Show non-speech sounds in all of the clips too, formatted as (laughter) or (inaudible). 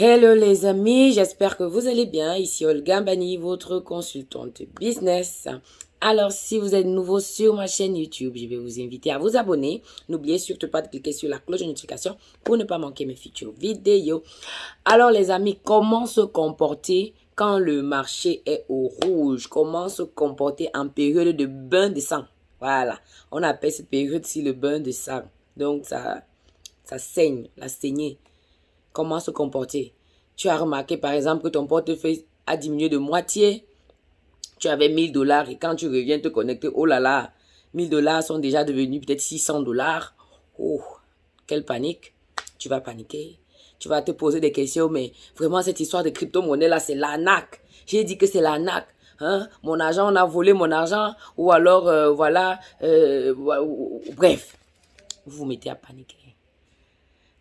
Hello les amis, j'espère que vous allez bien. Ici Olga Bani, votre consultante business. Alors, si vous êtes nouveau sur ma chaîne YouTube, je vais vous inviter à vous abonner. N'oubliez surtout pas de cliquer sur la cloche de notification pour ne pas manquer mes futures vidéos. Alors les amis, comment se comporter quand le marché est au rouge? Comment se comporter en période de bain de sang? Voilà, on appelle cette période-ci le bain de sang. Donc, ça, ça saigne, la saignée comment se comporter. Tu as remarqué par exemple que ton portefeuille a diminué de moitié. Tu avais 1000 dollars et quand tu reviens te connecter, oh là là, 1000 dollars sont déjà devenus peut-être 600 dollars. Oh, quelle panique. Tu vas paniquer. Tu vas te poser des questions, mais vraiment cette histoire de crypto-monnaie là, c'est l'arnaque. J'ai dit que c'est l'arnaque. Hein? Mon argent, on a volé mon argent. Ou alors, euh, voilà, euh, bref. Vous vous mettez à paniquer.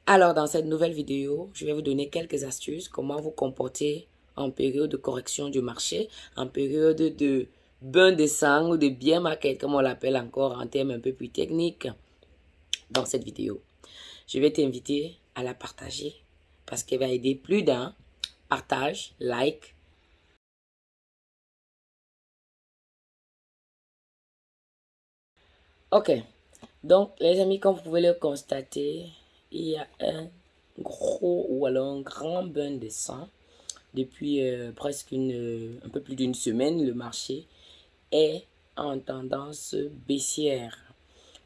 Alors, dans cette nouvelle vidéo, je vais vous donner quelques astuces, comment vous comporter en période de correction du marché, en période de bain de sang ou de bien market, comme on l'appelle encore en termes un peu plus techniques, dans cette vidéo. Je vais t'inviter à la partager parce qu'elle va aider plus d'un. Partage, like. Ok. Donc, les amis, comme vous pouvez le constater, il y a un gros ou alors un grand bain de sang. Depuis euh, presque une, un peu plus d'une semaine, le marché est en tendance baissière.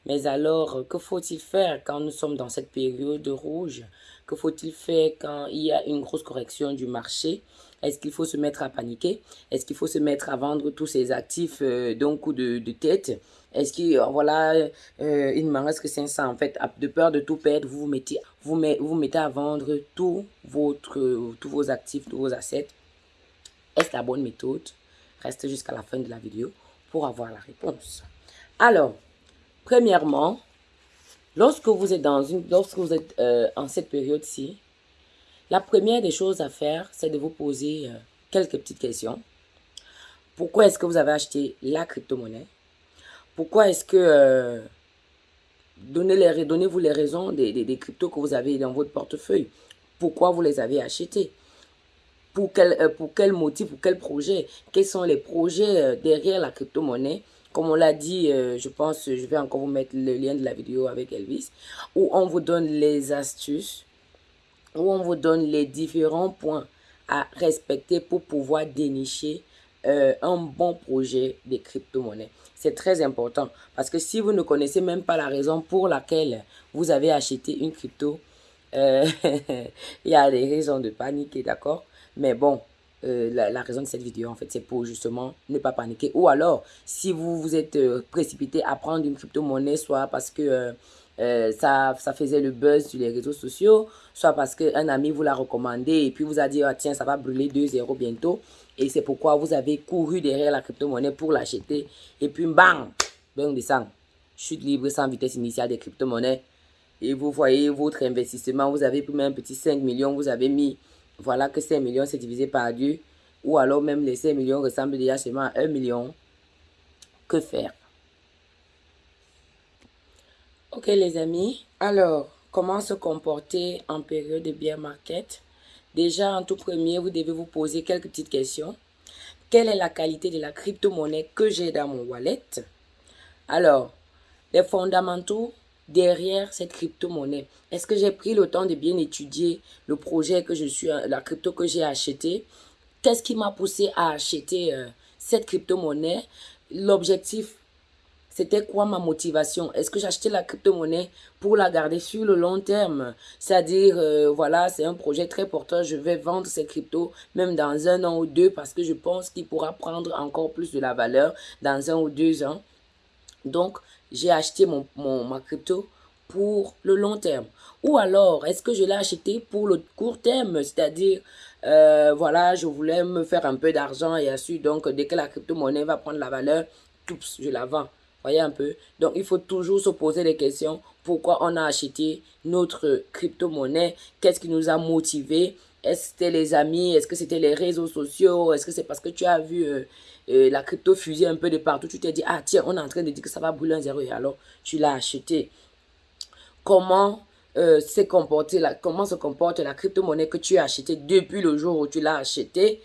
Mais alors, que faut-il faire quand nous sommes dans cette période rouge? Que faut-il faire quand il y a une grosse correction du marché? Est-ce qu'il faut se mettre à paniquer? Est-ce qu'il faut se mettre à vendre tous ses actifs euh, d'un coup de, tête? Est-ce que, euh, voilà, euh, il ne m'en reste que 500. En fait, de peur de tout perdre, vous vous mettez, vous, vous mettez à vendre tout votre, tous vos actifs, tous vos assets? Est-ce la bonne méthode? Restez jusqu'à la fin de la vidéo pour avoir la réponse. Alors, premièrement, lorsque vous êtes dans une, lorsque vous êtes euh, en cette période-ci, la première des choses à faire, c'est de vous poser quelques petites questions. Pourquoi est-ce que vous avez acheté la crypto-monnaie? Pourquoi est-ce que... Euh, Donnez-vous donnez les raisons des, cryptos que vous avez dans votre portefeuille? Pourquoi vous les avez achetés pour quel, euh, pour quel motif, pour quel projet? Quels sont les projets euh, derrière la crypto-monnaie? Comme on l'a dit, je pense, je vais encore vous mettre le lien de la vidéo avec Elvis, où on vous donne les astuces, où on vous donne les différents points à respecter pour pouvoir dénicher un bon projet de crypto-monnaie. C'est très important parce que si vous ne connaissez même pas la raison pour laquelle vous avez acheté une crypto, euh, (laughs) il y a des raisons de paniquer, d'accord? Mais bon, euh, la, raison de cette vidéo, en fait, c'est pour justement ne pas paniquer. Ou alors, si vous vous êtes euh, précipité à prendre une crypto-monnaie, soit parce que ça, ça faisait le buzz sur les réseaux sociaux, soit parce qu'un ami vous l'a recommandé et puis vous a dit, ah, tiens, ça va brûler 2-0 bientôt. Et c'est pourquoi vous avez couru derrière la crypto-monnaie pour l'acheter. Et puis, bang, bang de sang. Chute libre sans vitesse initiale des crypto-monnaies. Et vous voyez votre investissement, vous avez pris même un petit 5 millions, vous avez mis, voilà que 5 millions c'est divisé par Dieu. Ou alors même les 5 millions ressemblent déjà seulement à 1 million. Que faire? Ok les amis, alors comment se comporter en période de bear market? Déjà, en tout premier, vous devez vous poser quelques petites questions. Quelle est la qualité de la crypto-monnaie que j'ai dans mon wallet? Alors, les fondamentaux derrière cette crypto-monnaie. Est-ce que j'ai pris le temps de bien étudier le projet que je suis, la crypto que j'ai acheté Qu'est-ce qui m'a poussé à acheter euh, cette crypto-monnaie? L'objectif c'était quoi ma motivation? Est-ce que j'achetais la crypto-monnaie pour la garder sur le long terme? C'est-à-dire, euh, voilà, c'est un projet très porteur. Je vais vendre ces cryptos même dans un an ou deux parce que je pense qu'il pourra prendre encore plus de la valeur dans un ou deux ans. Donc, j'ai acheté mon, ma crypto pour le long terme. Ou alors, est-ce que je l'ai acheté pour le court terme? C'est-à-dire, euh, voilà, je voulais me faire un peu d'argent et ensuite, donc, dès que la crypto-monnaie va prendre la valeur, je la vends. Voyez un peu Donc, il faut toujours se poser des questions. Pourquoi on a acheté notre crypto-monnaie? Qu'est-ce qui nous a motivé Est-ce que c'était les amis? Est-ce que c'était les réseaux sociaux? Est-ce que c'est parce que tu as vu euh, euh, la crypto fuser un peu de partout Tu t'es dit, ah tiens, on est en train de dire que ça va brûler un zéro et alors tu l'as acheté. Comment euh, comporté, la, comment se comporte la crypto-monnaie que tu as achetée depuis le jour où tu l'as achetée?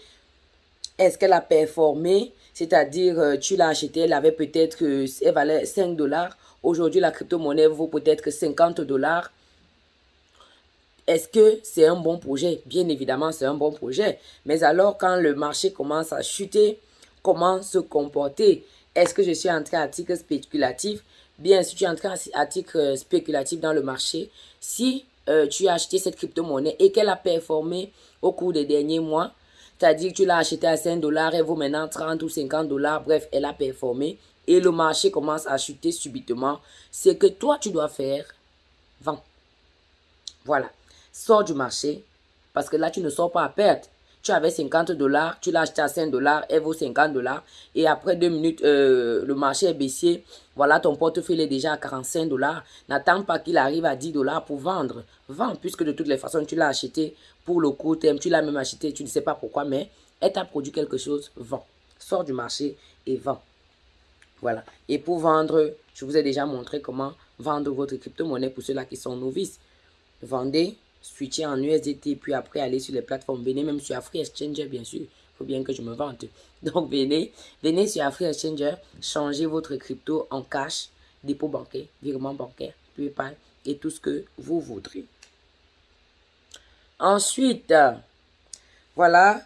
Est-ce qu'elle a performé? C'est-à-dire, euh, tu l'as achetée, elle avait peut-être, elle valait 5 dollars. Aujourd'hui, la crypto-monnaie vaut peut-être 50 dollars. Est-ce que c'est un bon projet? Bien évidemment, c'est un bon projet. Mais alors, quand le marché commence à chuter, comment se comporter? Est-ce que je suis entré à titre spéculatif? Bien, si tu es entré à titre spéculatif dans le marché, si euh, tu as acheté cette crypto-monnaie et qu'elle a performé au cours des derniers mois, c'est-à-dire que tu l'as acheté à 5 dollars, elle vaut maintenant 30 ou 50 dollars, bref, elle a performé et le marché commence à chuter subitement, c'est que toi, tu dois faire vendre. Voilà sors du marché parce que là, tu ne sors pas à perte. Tu avais 50 dollars, tu l'as acheté à 5 dollars, elle vaut 50 dollars. Et après deux minutes, euh, le marché est baissier. Voilà, ton portefeuille est déjà à 45 dollars. N'attends pas qu'il arrive à 10 dollars pour vendre. Vends, puisque de toutes les façons, tu l'as acheté pour le court terme. Tu l'as même acheté, tu ne sais pas pourquoi, mais elle t'a produit quelque chose, vends. Sors du marché et vends. Voilà. Et pour vendre, je vous ai déjà montré comment vendre votre crypto-monnaie pour ceux-là qui sont novices. Vendez switcher en USDT, puis après aller sur les plateformes. Venez même sur Free Exchanger, bien sûr. Il faut bien que je me vante. (laughs) Donc, venez, venez sur Free Exchanger, changez votre crypto en cash, dépôt bancaire, virement bancaire, PayPal et tout ce que vous voudrez. Ensuite, voilà,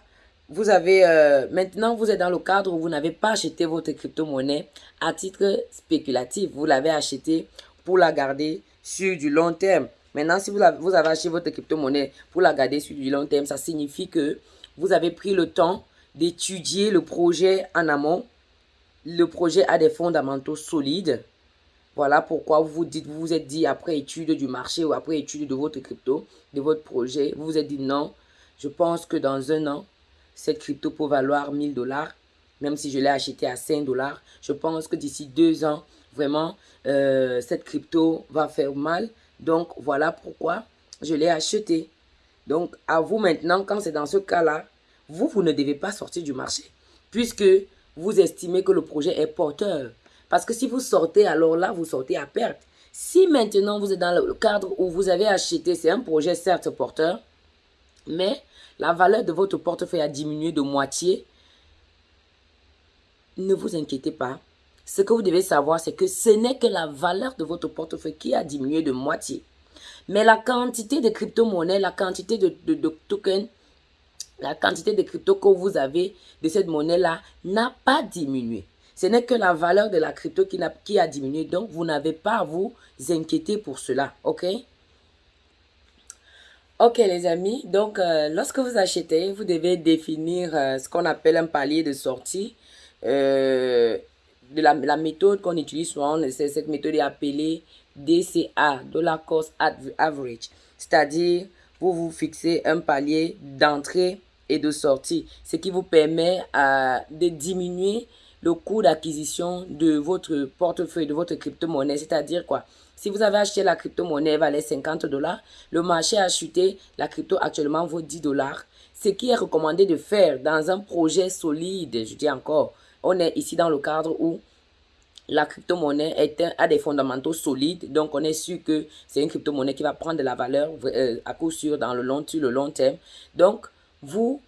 vous avez, euh, maintenant vous êtes dans le cadre où vous n'avez pas acheté votre crypto-monnaie à titre spéculatif. Vous l'avez acheté pour la garder sur du long terme. Maintenant, si vous avez, vous avez acheté votre crypto-monnaie pour la garder sur du long terme, ça signifie que vous avez pris le temps d'étudier le projet en amont. Le projet a des fondamentaux solides. Voilà pourquoi vous vous dites, vous vous êtes dit après étude du marché ou après étude de votre crypto, de votre projet, vous vous êtes dit non, je pense que dans un an, cette crypto peut valoir 1000 dollars, même si je l'ai acheté à 5 dollars. Je pense que d'ici deux ans, vraiment, euh, cette crypto va faire mal donc, voilà pourquoi je l'ai acheté. Donc, à vous maintenant, quand c'est dans ce cas-là, vous, vous ne devez pas sortir du marché. Puisque vous estimez que le projet est porteur. Parce que si vous sortez, alors là, vous sortez à perte. Si maintenant vous êtes dans le cadre où vous avez acheté, c'est un projet certes porteur, mais la valeur de votre portefeuille a diminué de moitié, ne vous inquiétez pas, ce que vous devez savoir, c'est que ce n'est que la valeur de votre portefeuille qui a diminué de moitié. Mais la quantité de crypto-monnaies, la quantité de, tokens, la quantité de crypto que vous avez de cette monnaie-là n'a pas diminué. Ce n'est que la valeur de la crypto qui a, qui a diminué. Donc, vous n'avez pas à vous inquiéter pour cela. OK? Ok les amis, donc euh, lorsque vous achetez, vous devez définir euh, ce qu'on appelle un palier de sortie. Euh, de la, méthode qu'on utilise souvent, cette méthode est appelée DCA, Dollar Cost Average. C'est-à-dire, vous vous fixez un palier d'entrée et de sortie, ce qui vous permet de diminuer le coût d'acquisition de votre portefeuille, de votre crypto-monnaie. C'est-à-dire quoi? Si vous avez acheté la crypto-monnaie, elle valait 50 dollars. Le marché a chuté, la crypto actuellement vaut 10 dollars. Ce qui est recommandé de faire dans un projet solide, je dis encore, on est ici dans le cadre où la crypto-monnaie a des fondamentaux solides. Donc, on est sûr que c'est une crypto-monnaie qui va prendre de la valeur euh, à coup sûr dans le long, sur le long terme. Donc, vous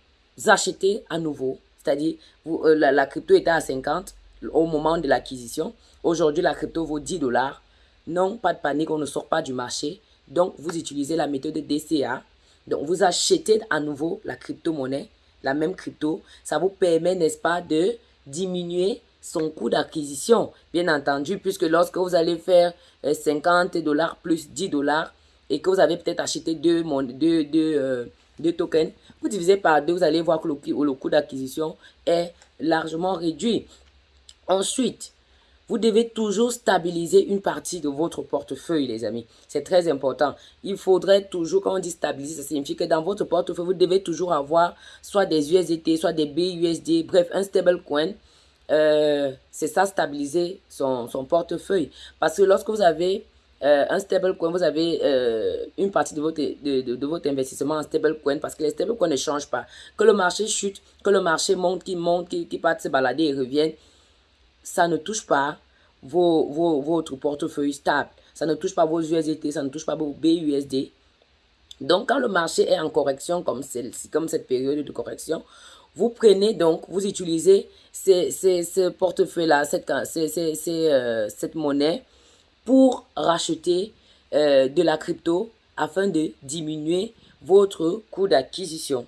achetez à nouveau. C'est-à-dire, euh, la, la, crypto était à 50 au moment de l'acquisition. Aujourd'hui, la crypto vaut 10 dollars. Non, pas de panique, on ne sort pas du marché. Donc, vous utilisez la méthode DCA. Donc, vous achetez à nouveau la crypto-monnaie, la même crypto. Ça vous permet, n'est-ce pas, de diminuer son coût d'acquisition, bien entendu, puisque lorsque vous allez faire 50 euh, dollars plus 10 dollars et que vous avez peut-être acheté deux, deux, deux, deux, tokens, vous divisez par deux, vous allez voir que le, le coût d'acquisition est largement réduit. Ensuite, vous devez toujours stabiliser une partie de votre portefeuille, les amis. C'est très important. Il faudrait toujours, quand on dit stabiliser, ça signifie que dans votre portefeuille, vous devez toujours avoir soit des USDT, soit des BUSD, bref, un stable coin. Euh, c'est ça, stabiliser son, portefeuille. Parce que lorsque vous avez euh, un stable coin, vous avez euh, une partie de votre, de, de, votre investissement en stable coin parce que les stable coins ne changent pas. Que le marché chute, que le marché monte, qui monte, qui, qui part se balader et revienne, ça ne touche pas vos, vos, votre portefeuille stable. Ça ne touche pas vos USDT, ça ne touche pas vos BUSD. Donc, quand le marché est en correction, comme, comme cette période de correction, vous prenez donc, vous utilisez ces, ces, portefeuilles-là, cette, euh, cette monnaie pour racheter euh, de la crypto afin de diminuer votre coût d'acquisition.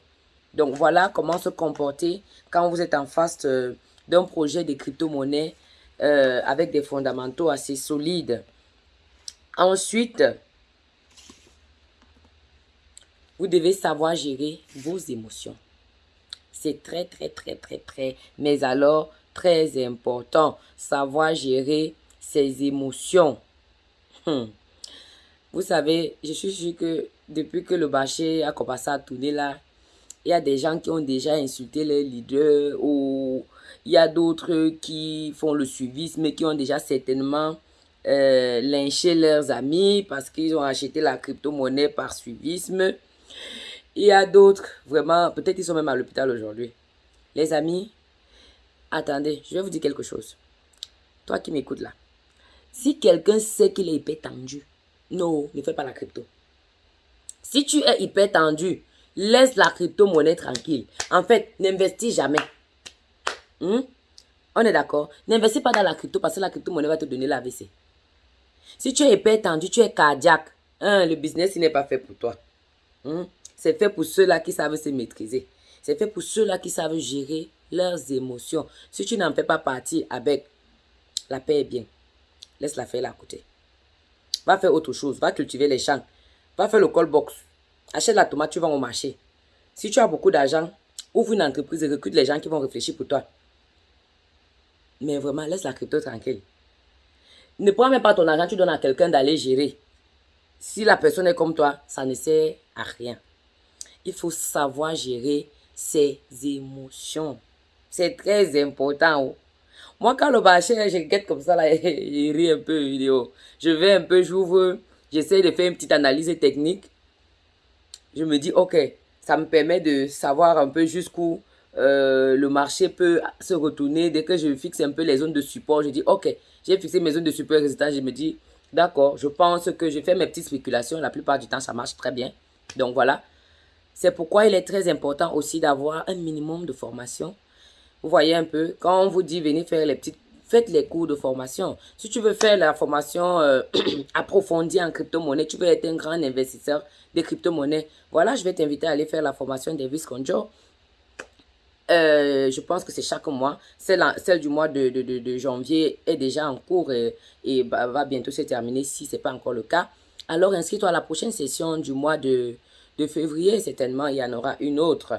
Donc voilà comment se comporter quand vous êtes en face euh, d'un projet de crypto-monnaie euh, avec des fondamentaux assez solides. Ensuite, vous devez savoir gérer vos émotions. C'est très, très, très, très, très, mais alors très important. Savoir gérer ses émotions. Hmm. Vous savez, je suis sûr que depuis que le marché a commencé à tourner là, il y a des gens qui ont déjà insulté les leaders ou il y a d'autres qui font le suivisme qui ont déjà certainement euh, lynché leurs amis parce qu'ils ont acheté la crypto-monnaie par suivisme. Il y a d'autres, vraiment, peut-être ils sont même à l'hôpital aujourd'hui. Les amis, attendez, je vais vous dire quelque chose. Toi qui m'écoutes là, si quelqu'un sait qu'il est hyper tendu, non, ne fais pas la crypto. Si tu es hyper tendu, laisse la crypto-monnaie tranquille. En fait, n'investis jamais. Hmm? On est d'accord N'investis pas dans la crypto parce que la crypto-monnaie va te donner la l'AVC. Si tu es hyper tendu, tu es cardiaque, hein, le business n'est pas fait pour toi. Hmm? C'est fait pour ceux-là qui savent se maîtriser. C'est fait pour ceux-là qui savent gérer leurs émotions. Si tu n'en fais pas partie avec la paix est bien, laisse-la faire là à côté. Va faire autre chose. Va cultiver les champs. Va faire le call box. Achète la tomate, tu vas au marché. Si tu as beaucoup d'argent, ouvre une entreprise et recrute les gens qui vont réfléchir pour toi. Mais vraiment, laisse la crypto tranquille. Ne prends même pas ton argent, tu donnes à quelqu'un d'aller gérer. Si la personne est comme toi, ça ne sert à rien. Il faut savoir gérer ses émotions. C'est très important. Moi, quand le marché, je guette comme ça, là, (laughs) il rit un peu vidéo. Je vais un peu, j'ouvre, j'essaie de faire une petite analyse technique. Je me dis, ok, ça me permet de savoir un peu jusqu'où euh, le marché peut se retourner. Dès que je fixe un peu les zones de support, je dis, ok, j'ai fixé mes zones de support résultat. Je me dis, d'accord, je pense que je fais mes petites spéculations. La plupart du temps, ça marche très bien. Donc voilà. C'est pourquoi il est très important aussi d'avoir un minimum de formation vous voyez un peu, quand on vous dit venez faire les petites, faites les cours de formation. Si tu veux faire la formation euh, (clears throat) approfondie en crypto-monnaie, tu veux être un grand investisseur de crypto-monnaie, voilà, je vais t'inviter à aller faire la formation d'Elvis Conjo. Euh, je pense que c'est chaque mois. Celle, celle du mois de, de, de, janvier est déjà en cours et, et va bientôt se terminer si ce n'est pas encore le cas. Alors inscris-toi à la prochaine session du mois de, de février. Certainement, il y en aura une autre.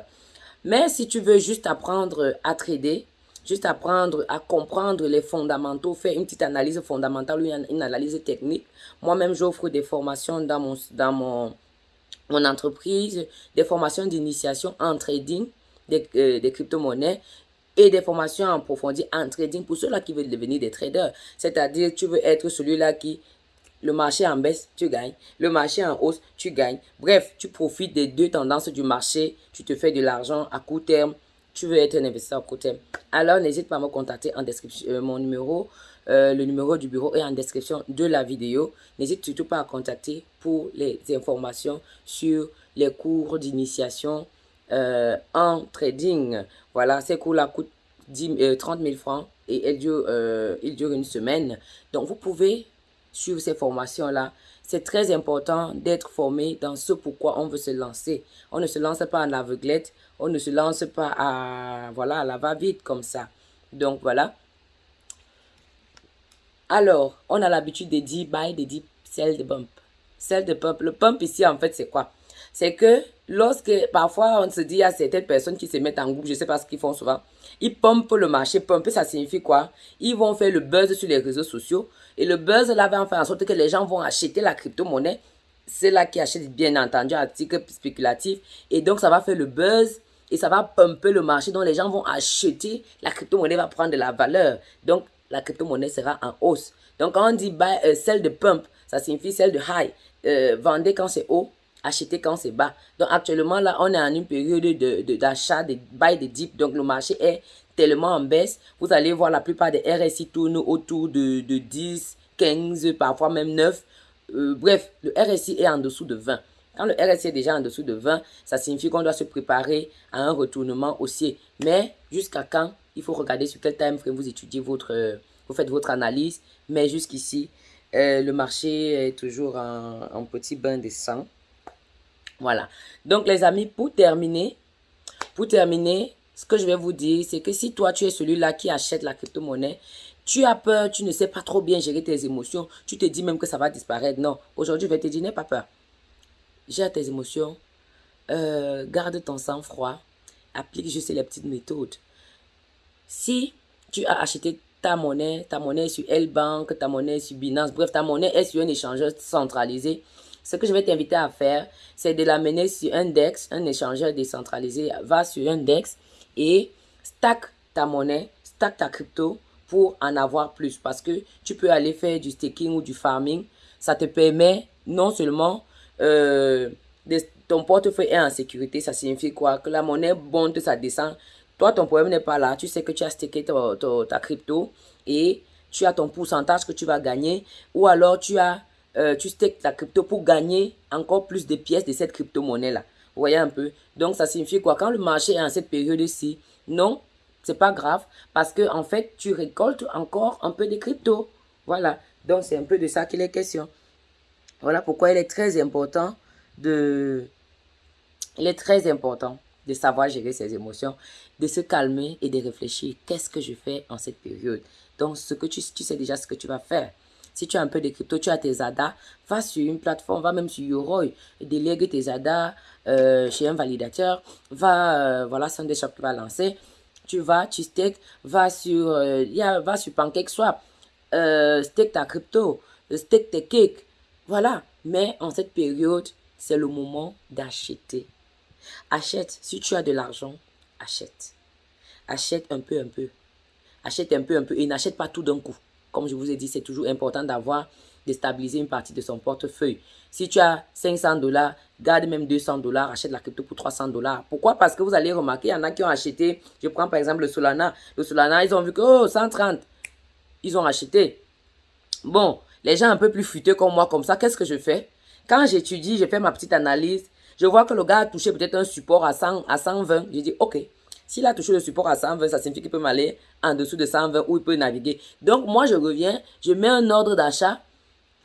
Mais si tu veux juste apprendre à trader, juste apprendre à comprendre les fondamentaux, faire une petite analyse fondamentale ou une analyse technique, moi-même j'offre des formations dans mon, dans mon, mon entreprise, des formations d'initiation en trading des, euh, des crypto-monnaies et des formations approfondies en trading pour ceux-là qui veulent devenir des traders. C'est-à-dire, tu veux être celui-là qui le marché en baisse, tu gagnes. Le marché en hausse, tu gagnes. Bref, tu profites des deux tendances du marché. Tu te fais de l'argent à court terme. Tu veux être un investisseur à court terme. Alors, n'hésite pas à me contacter en description. Euh, mon numéro, euh, le numéro du bureau est en description de la vidéo. N'hésite surtout pas à contacter pour les informations sur les cours d'initiation euh, en trading. Voilà, ces cours-là coûtent 30 000 francs et ils durent, ils durent une semaine. Donc, vous pouvez suivre ces formations-là. C'est très important d'être formé dans ce pourquoi on veut se lancer. On ne se lance pas en aveuglette, on ne se lance pas à, voilà, la va-vite comme ça. Donc voilà. Alors, on a l'habitude de dire buy, de dire sell the bump. Sell the pump. Le pump ici, en fait, c'est quoi? C'est que lorsque parfois on se dit à certaines personnes qui se mettent en groupe, je sais pas ce qu'ils font souvent, ils pompent le marché. Pomper, ça signifie quoi? Ils vont faire le buzz sur les réseaux sociaux. Et le buzz là va faire en sorte que les gens vont acheter la crypto-monnaie. C'est là qui achètent bien entendu un article spéculatif. Et donc ça va faire le buzz et ça va pumper le marché. Donc les gens vont acheter, la crypto-monnaie va prendre de la valeur. Donc la crypto-monnaie sera en hausse. Donc quand on dit buy, euh, celle de pump, ça signifie celle de high. Euh, vendez quand c'est haut, acheter quand c'est bas. Donc actuellement là, on est en une période d'achat, de, de, de buy de dip. Donc le marché est tellement en baisse. Vous allez voir la plupart des RSI tournent autour de, de 10, 15, parfois même 9. euh, bref, le RSI est en dessous de 20. Quand le RSI est déjà en dessous de 20, ça signifie qu'on doit se préparer à un retournement haussier. Mais jusqu'à quand? Il faut regarder sur quel time frame vous étudiez votre, euh, vous faites votre analyse. Mais jusqu'ici, euh, le marché est toujours en, petit bain de sang. Voilà. Donc les amis, pour terminer, pour terminer, ce que je vais vous dire, c'est que si toi tu es celui-là qui achète la crypto-monnaie, tu as peur, tu ne sais pas trop bien gérer tes émotions, tu te dis même que ça va disparaître. Non, aujourd'hui je vais te dire, n'aie pas peur. Gère tes émotions, euh, garde ton sang-froid, applique juste les petites méthodes. Si tu as acheté ta monnaie, ta monnaie sur L-Bank, ta monnaie sur Binance, bref, ta monnaie est sur un échangeur centralisé. Ce que je vais t'inviter à faire, c'est de l'amener sur un DEX, un échangeur décentralisé. Va sur un DEX et stack ta monnaie, stack ta crypto pour en avoir plus. Parce que tu peux aller faire du staking ou du farming. Ça te permet non seulement euh, de, ton portefeuille est en sécurité. Ça signifie quoi? Que la monnaie monte, ça descend. Toi, ton problème n'est pas là. Tu sais que tu as stacké ta, crypto et tu as ton pourcentage que tu vas gagner. Ou alors, tu as euh, tu stakes ta crypto pour gagner encore plus de pièces de cette crypto-monnaie-là. Vous voyez un peu? Donc, ça signifie quoi? Quand le marché est en cette période-ci, non, c'est pas grave parce que en fait, tu récoltes encore un peu de crypto. Voilà. Donc, c'est un peu de ça qu'il est question. Voilà pourquoi il est très important de... Il est très important de savoir gérer ses émotions, de se calmer et de réfléchir. Qu'est-ce que je fais en cette période? Donc, ce que tu, tu sais déjà ce que tu vas faire. Si tu as un peu de crypto, tu as tes ADA, va sur une plateforme, va même sur Yoroi, délègue tes ADA euh, chez un validateur, va, euh, voilà, qui va lancer. Tu vas, tu stake, va sur, euh, va sur PancakeSwap, euh, stake ta crypto, stake tes cakes, voilà. Mais en cette période, c'est le moment d'acheter. Achète. Si tu as de l'argent, achète. Achète un peu, un peu. Achète un peu, un peu. Et n'achète pas tout d'un coup. Comme je vous ai dit, c'est toujours important d'avoir, de stabiliser une partie de son portefeuille. Si tu as 500 dollars, garde même 200 dollars, achète la crypto pour 300 dollars. Pourquoi? Parce que vous allez remarquer, il y en a qui ont acheté, je prends par exemple le Solana. Le Solana, ils ont vu que, oh, 130, ils ont acheté. Bon, les gens un peu plus futés comme moi, comme ça, qu'est-ce que je fais? Quand j'étudie, je fais ma petite analyse, je vois que le gars a touché peut-être un support à, 100, à 120. Je dis, OK, s'il a touché le support à 120, ça signifie qu'il peut m'aller en dessous de 120 ou il peut naviguer. Donc, moi, je reviens, je mets un ordre d'achat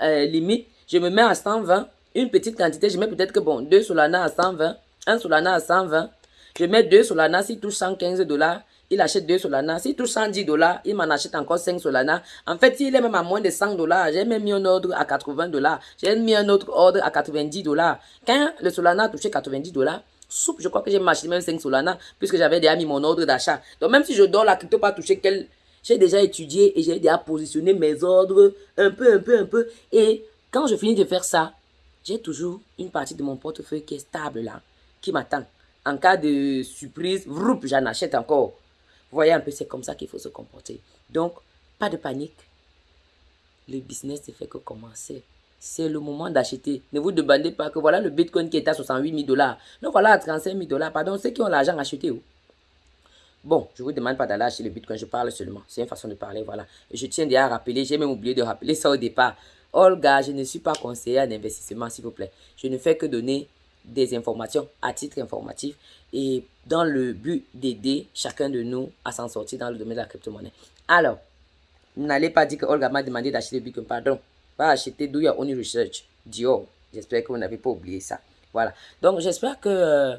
euh, limite, je me mets à 120, une petite quantité, je mets peut-être que, bon, deux Solana à 120, un Solana à 120, je mets deux Solana, s'il touche 115 dollars, il achète 2 Solana. S'il touche 110 dollars, il m'en achète encore 5 Solana. En fait, s'il est même à moins de 100 dollars, j'ai même mis un ordre à 80 dollars. J'ai mis un autre ordre à 90 dollars. Quand le Solana a touché 90 dollars, soupe, je crois que j'ai marché même 5 Solana, puisque j'avais déjà mis mon ordre d'achat. Donc, même si je dors la crypto pas touché quel, j'ai déjà étudié et j'ai déjà positionné mes ordres un peu, un peu, un peu. Et quand je finis de faire ça, j'ai toujours une partie de mon portefeuille qui est stable là, qui m'attend. En cas de surprise, j'en achète encore voyez un peu, c'est comme ça qu'il faut se comporter. Donc, pas de panique. Le business ne fait que commencer. C'est le moment d'acheter. Ne vous demandez pas que voilà le Bitcoin qui est à 68 000 dollars. Donc voilà à 35 000 dollars. Pardon, ceux qui ont l'argent, achetez où Bon, je ne vous demande pas d'aller acheter le Bitcoin, je parle seulement. C'est une façon de parler, voilà. Je tiens déjà à rappeler, j'ai même oublié de rappeler ça au départ. Olga, je ne suis pas conseillère d'investissement, s'il vous plaît. Je ne fais que donner des informations à titre informatif et dans le but d'aider chacun de nous à s'en sortir dans le domaine de la crypto-monnaie. Alors, n'allez pas dire que Olga m'a demandé d'acheter le Bitcoin, pardon. Va acheter Do Your Own Research, Dior. J'espère que vous n'avez pas oublié ça. Voilà. Donc, j'espère que euh,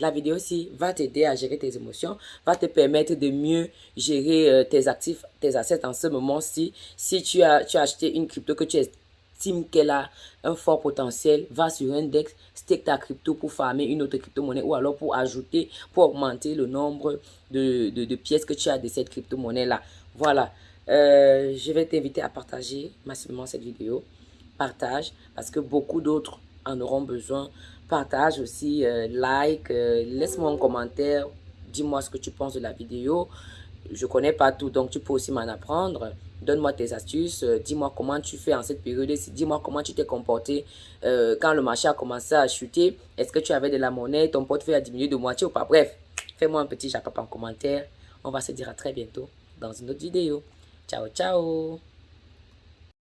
la vidéo aussi va t'aider à gérer tes émotions, va te permettre de mieux gérer euh, tes actifs, tes assets en ce moment-ci. Si tu as, tu as acheté une crypto que tu es estime qu'elle a un fort potentiel, va sur Index, stake ta crypto pour farmer une autre crypto-monnaie ou alors pour ajouter, pour augmenter le nombre de, de, pièces que tu as de cette crypto-monnaie-là. Voilà. Euh, je vais t'inviter à partager massivement cette vidéo. Partage parce que beaucoup d'autres en auront besoin. Partage aussi, euh, like, euh, laisse-moi un commentaire, dis-moi ce que tu penses de la vidéo. Je connais pas tout, donc tu peux aussi m'en apprendre. Donne-moi tes astuces, dis-moi comment tu fais en cette période, dis-moi comment tu t'es comporté quand le marché a commencé à chuter. Est-ce que tu avais de la monnaie, ton portefeuille a diminué de moitié ou pas? Bref, fais-moi un petit japap en commentaire. On va se dire à très bientôt dans une autre vidéo. Chao, chao.